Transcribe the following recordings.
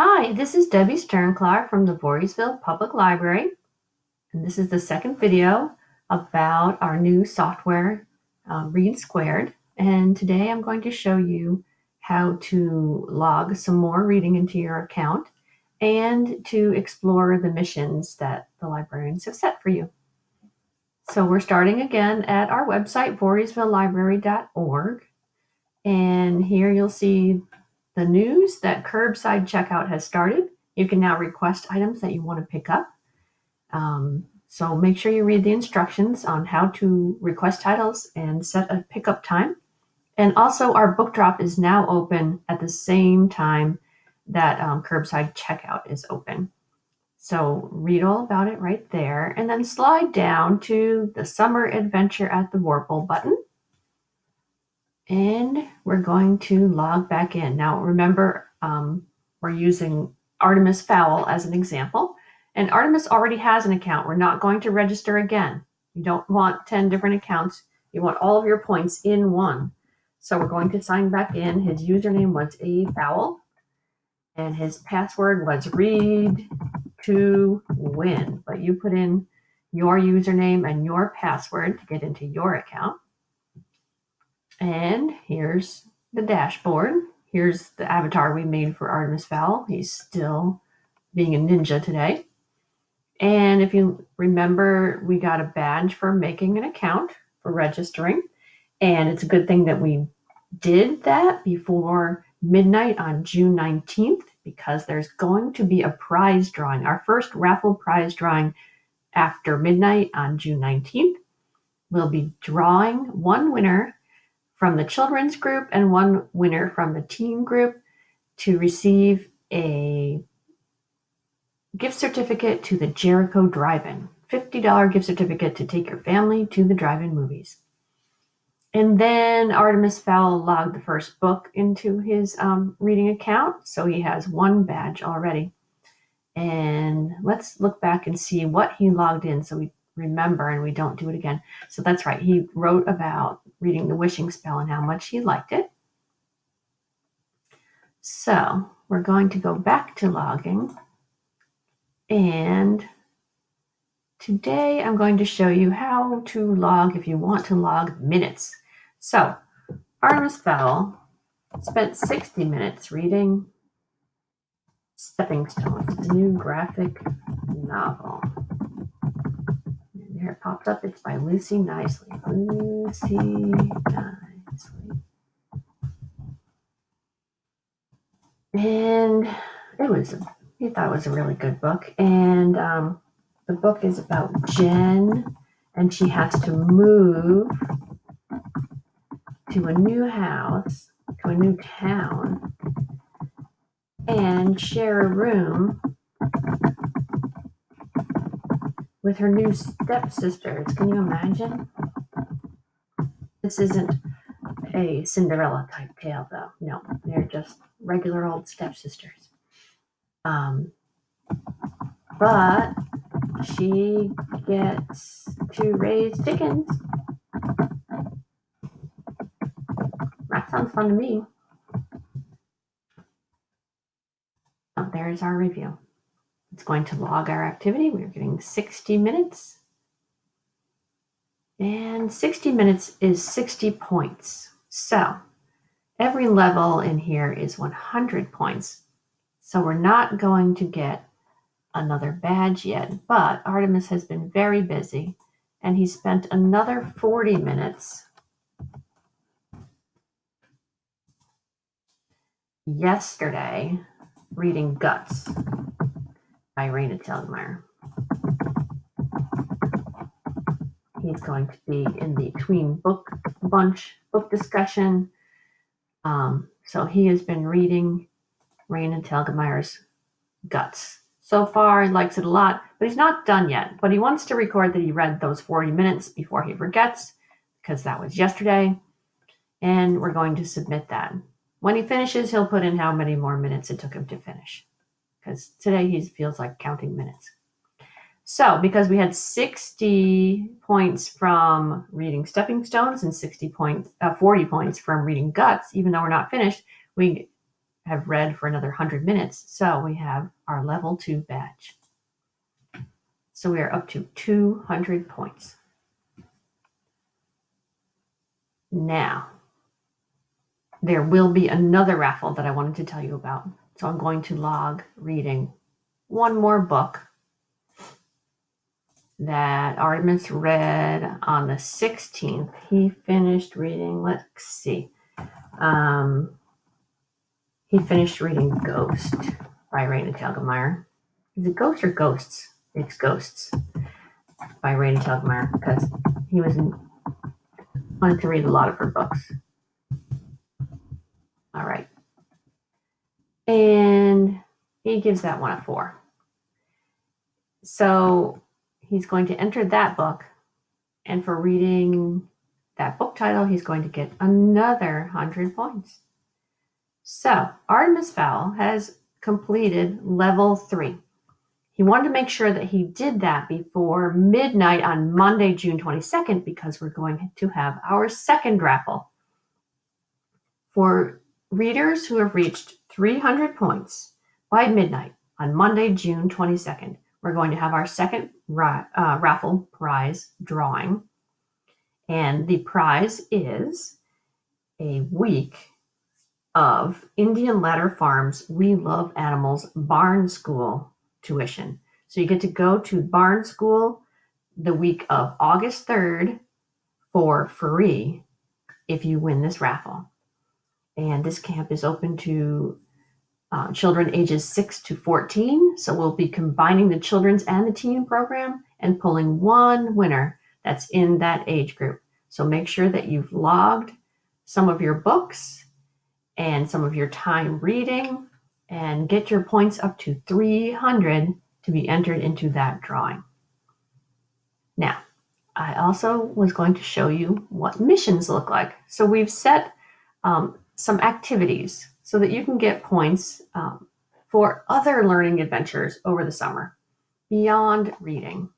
Hi, this is Debbie Sternclar from the Voorheesville Public Library. And this is the second video about our new software, uh, Read Squared. And today I'm going to show you how to log some more reading into your account and to explore the missions that the librarians have set for you. So we're starting again at our website, voorheesvillelibrary.org. And here you'll see the news that curbside checkout has started. You can now request items that you want to pick up. Um, so make sure you read the instructions on how to request titles and set a pickup time. And also our book drop is now open at the same time that um, curbside checkout is open. So read all about it right there and then slide down to the summer adventure at the Warple button and we're going to log back in. Now, remember, um, we're using Artemis Fowl as an example, and Artemis already has an account. We're not going to register again. You don't want 10 different accounts. You want all of your points in one. So we're going to sign back in. His username was a fowl, and his password was read to win. But you put in your username and your password to get into your account. And here's the dashboard. Here's the avatar we made for Artemis Fowl. He's still being a ninja today. And if you remember, we got a badge for making an account for registering. And it's a good thing that we did that before midnight on June 19th because there's going to be a prize drawing, our first raffle prize drawing after midnight on June 19th. We'll be drawing one winner from the children's group and one winner from the teen group to receive a gift certificate to the Jericho Drive-In. $50 gift certificate to take your family to the drive-in movies. And then Artemis Fowl logged the first book into his um, reading account. So he has one badge already. And let's look back and see what he logged in so we remember and we don't do it again. So that's right. He wrote about reading the wishing spell and how much he liked it. So we're going to go back to logging and today I'm going to show you how to log if you want to log minutes. So Artemis Fowl spent 60 minutes reading Stepping Stones, a new graphic novel. There it popped up. It's by Lucy Knisley. Lucy Knisley. And it was, he thought it was a really good book. And um, the book is about Jen, and she has to move to a new house, to a new town, and share a room with her new stepsisters. Can you imagine? This isn't a Cinderella type tale, though. No, they're just regular old stepsisters. Um, but she gets to raise chickens. That sounds fun to me. Oh, there's our review. It's going to log our activity. We're getting 60 minutes. And 60 minutes is 60 points. So every level in here is 100 points. So we're not going to get another badge yet, but Artemis has been very busy and he spent another 40 minutes yesterday reading Guts Raina Telgemeier. He's going to be in the tween book bunch book discussion. Um, so he has been reading Raina Telgemeier's Guts. So far, he likes it a lot, but he's not done yet. But he wants to record that he read those 40 minutes before he forgets, because that was yesterday. And we're going to submit that. When he finishes, he'll put in how many more minutes it took him to finish because today he feels like counting minutes. So because we had 60 points from reading Stepping Stones and 60 points, uh, 40 points from reading Guts, even though we're not finished, we have read for another 100 minutes. So we have our level two badge. So we are up to 200 points. Now, there will be another raffle that I wanted to tell you about. So I'm going to log reading one more book that Artemis read on the 16th. He finished reading, let's see. Um, he finished reading Ghost by Raina Telgemeier. Is it Ghost or Ghosts? It's Ghosts by Raina Telgemeier because he was in, wanted to read a lot of her books. All right. And he gives that one a four. So he's going to enter that book. And for reading that book title, he's going to get another 100 points. So Artemis Fowl has completed level three. He wanted to make sure that he did that before midnight on Monday, June 22nd, because we're going to have our second raffle. For readers who have reached 300 points by midnight on Monday, June 22nd, we're going to have our second ra- uh, raffle prize drawing. And the prize is a week of Indian Ladder Farms We Love Animals Barn School tuition. So you get to go to Barn School the week of August 3rd for free if you win this raffle. And this camp is open to uh, children ages 6 to 14. So we'll be combining the children's and the teen program and pulling one winner that's in that age group. So make sure that you've logged some of your books and some of your time reading and get your points up to 300 to be entered into that drawing. Now, I also was going to show you what missions look like. So we've set um, some activities so that you can get points um, for other learning adventures over the summer beyond reading.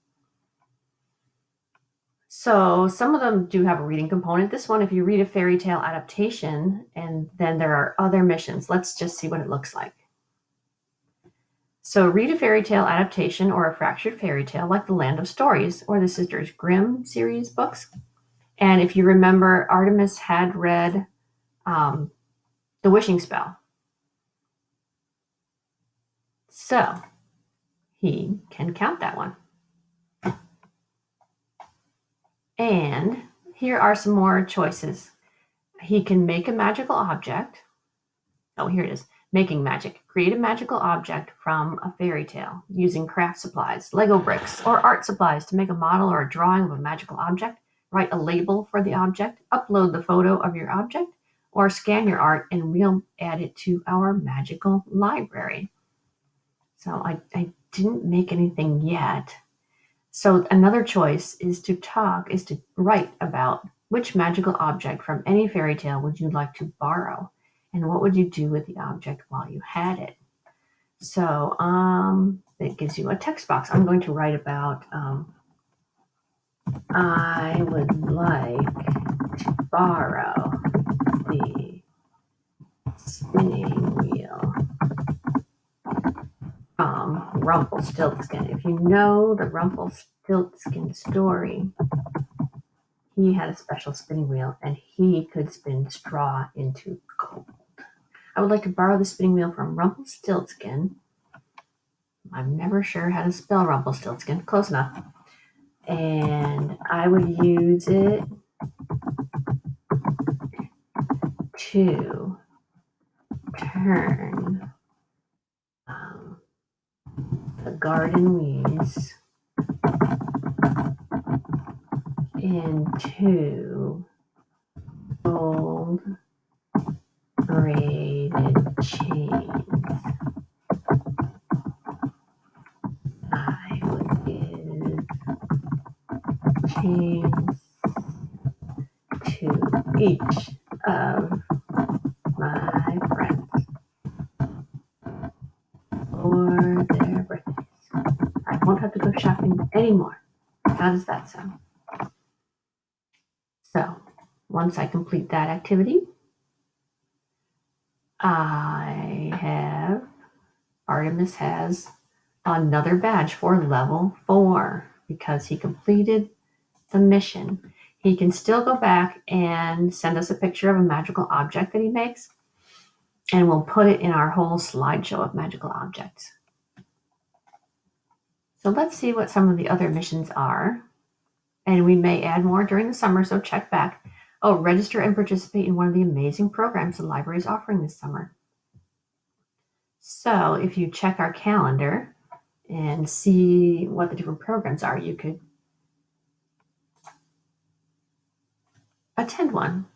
So some of them do have a reading component. This one, if you read a fairy tale adaptation, and then there are other missions. Let's just see what it looks like. So read a fairy tale adaptation or a fractured fairy tale like The Land of Stories or the Sisters Grimm series books. And if you remember, Artemis had read um, the wishing spell. So he can count that one. And here are some more choices. He can make a magical object. Oh, here it is. Making magic. Create a magical object from a fairy tale using craft supplies, Lego bricks, or art supplies to make a model or a drawing of a magical object. Write a label for the object. Upload the photo of your object or scan your art and we'll add it to our magical library. So I, I didn't make anything yet. So another choice is to talk, is to write about which magical object from any fairy tale would you like to borrow? And what would you do with the object while you had it? So um, it gives you a text box. I'm going to write about um, I would like to borrow spinning wheel from um, Rumpelstiltskin. If you know the Rumpelstiltskin story, he had a special spinning wheel and he could spin straw into gold. I would like to borrow the spinning wheel from Rumpelstiltskin. I'm never sure how to spell Rumpelstiltskin. Close enough. And I would use it to turn um, the garden weeds into gold braided chains. I would give chains to each anymore. How does that sound? So once I complete that activity, I have Artemis has another badge for level four because he completed the mission. He can still go back and send us a picture of a magical object that he makes, and we'll put it in our whole slideshow of magical objects. So let's see what some of the other missions are. And we may add more during the summer, so check back. Oh, register and participate in one of the amazing programs the library is offering this summer. So if you check our calendar and see what the different programs are, you could attend one.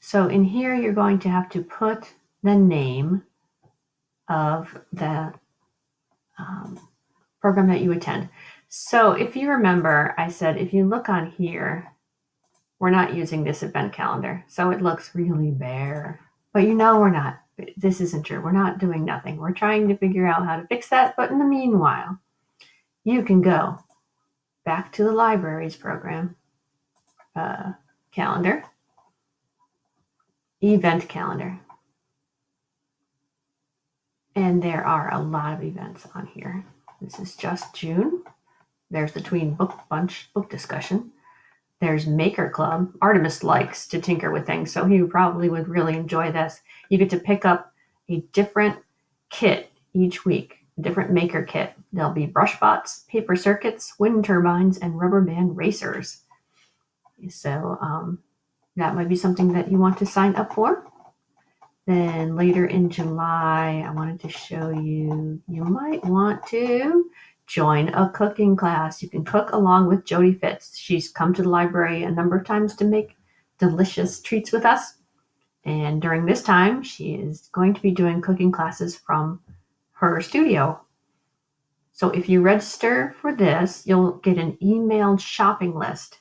So in here, you're going to have to put the name of the um, program that you attend. So if you remember, I said if you look on here, we're not using this event calendar. So it looks really bare, but you know we're not. This isn't true. We're not doing nothing. We're trying to figure out how to fix that. But in the meanwhile, you can go back to the libraries program uh, calendar, event calendar. And there are a lot of events on here. This is just June. There's the Tween Book Bunch book discussion. There's Maker Club. Artemis likes to tinker with things, so he probably would really enjoy this. You get to pick up a different kit each week, a different maker kit. There'll be brush bots, paper circuits, wind turbines, and rubber band racers. So um, that might be something that you want to sign up for. Then later in July, I wanted to show you, you might want to join a cooking class. You can cook along with Jody Fitz. She's come to the library a number of times to make delicious treats with us. And during this time, she is going to be doing cooking classes from her studio. So if you register for this, you'll get an emailed shopping list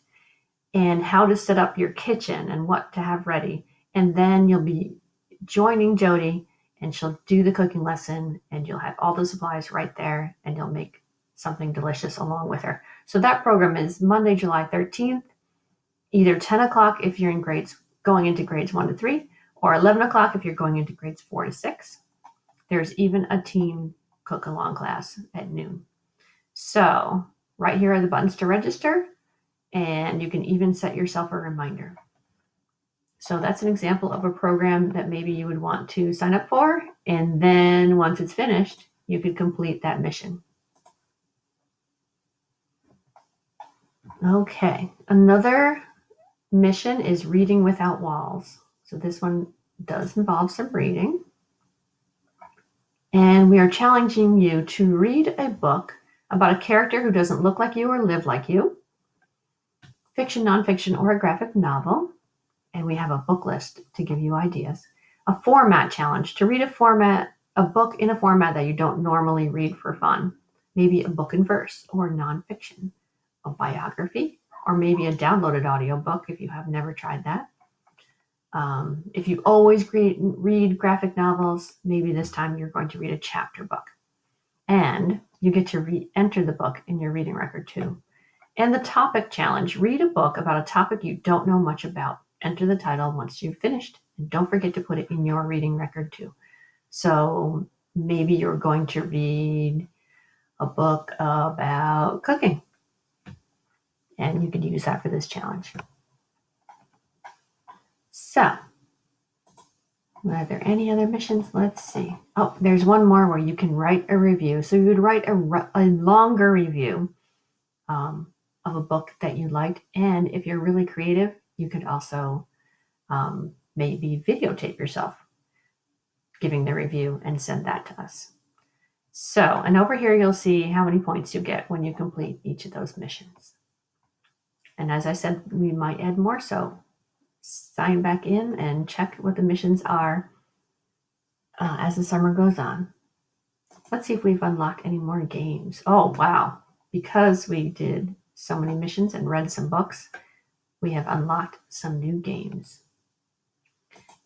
and how to set up your kitchen and what to have ready. And then you'll be joining Jody and she'll do the cooking lesson and you'll have all the supplies right there and you'll make something delicious along with her. So that program is Monday, July 13th, either 10 o'clock if you're in grades going into grades one to three, or 11 o'clock if you're going into grades four to six. There's even a team cook along class at noon. So right here are the buttons to register and you can even set yourself a reminder. So that's an example of a program that maybe you would want to sign up for. And then once it's finished, you could complete that mission. Okay, another mission is Reading Without Walls. So this one does involve some reading. And we are challenging you to read a book about a character who doesn't look like you or live like you, fiction, nonfiction, or a graphic novel and we have a book list to give you ideas. A format challenge to read a format, a book in a format that you don't normally read for fun. Maybe a book in verse or nonfiction, a biography, or maybe a downloaded audiobook if you have never tried that. Um, if you always read, read graphic novels, maybe this time you're going to read a chapter book. And you get to re- enter the book in your reading record too. And the topic challenge read a book about a topic you don't know much about enter the title once you've finished. And don't forget to put it in your reading record too. So maybe you're going to read a book about cooking. And you could use that for this challenge. So, are there any other missions? Let's see. Oh, there's one more where you can write a review. So you would write a, a longer review um, of a book that you liked. And if you're really creative, you could also um, maybe videotape yourself giving the review and send that to us. So, and over here you'll see how many points you get when you complete each of those missions. And as I said, we might add more, so sign back in and check what the missions are uh, as the summer goes on. Let's see if we've unlocked any more games. Oh, wow. Because we did so many missions and read some books, we have unlocked some new games.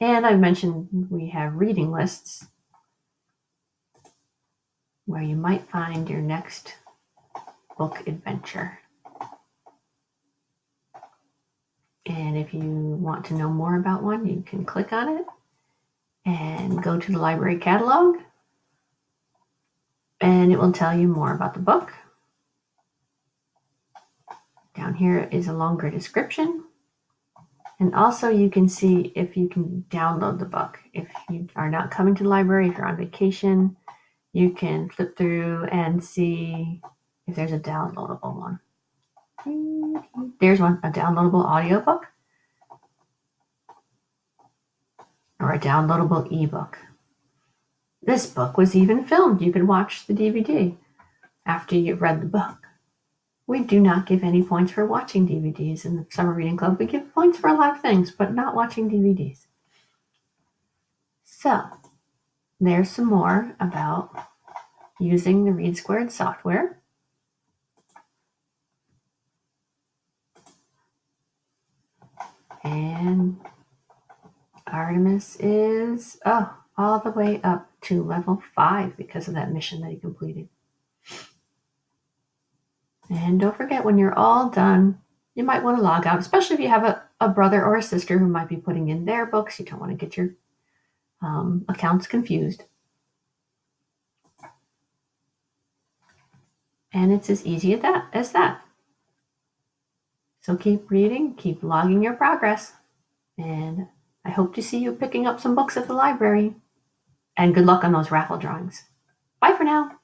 And I mentioned we have reading lists where you might find your next book adventure. And if you want to know more about one, you can click on it and go to the library catalog and it will tell you more about the book. Here is a longer description. And also you can see if you can download the book. If you are not coming to the library, if you're on vacation, you can flip through and see if there's a downloadable one. There's one, a downloadable audiobook or a downloadable ebook. This book was even filmed. You can watch the DVD after you've read the book. We do not give any points for watching DVDs in the Summer Reading Club. We give points for a lot of things, but not watching DVDs. So, there's some more about using the Read Squared software. And Artemis is, oh, all the way up to level five because of that mission that he completed. And don't forget, when you're all done, you might want to log out, especially if you have a, a brother or a sister who might be putting in their books. You don't want to get your um, accounts confused. And it's as easy as that, as that. So keep reading, keep logging your progress, and I hope to see you picking up some books at the library. And good luck on those raffle drawings. Bye for now.